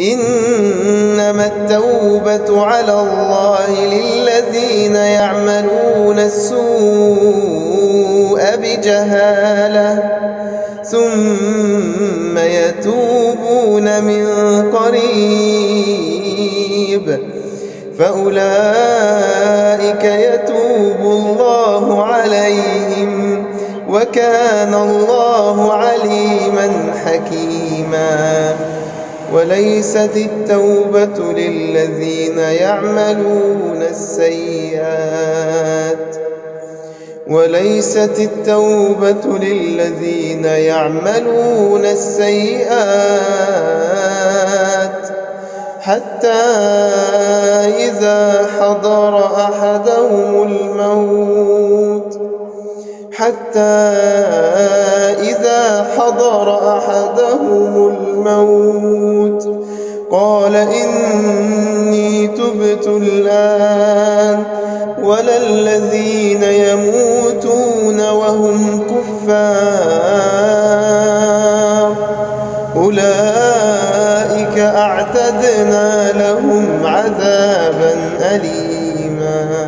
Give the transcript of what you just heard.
إنما التوبة على الله للذين يعملون السوء بجهالة ثم يتوبون من قريب. فأولئك يتوب الله عليهم وكان الله عليما حكيما. وليست التوبة للذين يعملون السيئات. وليست التوبة للذين يعملون السيئات حتى إذا حضر أحدهم الموت حتى إذا حضر أحدهم الموت قال إني تبت الآن ولا الذين يموتون وهم كفار أولئك أعتدنا لهم عذابا أليما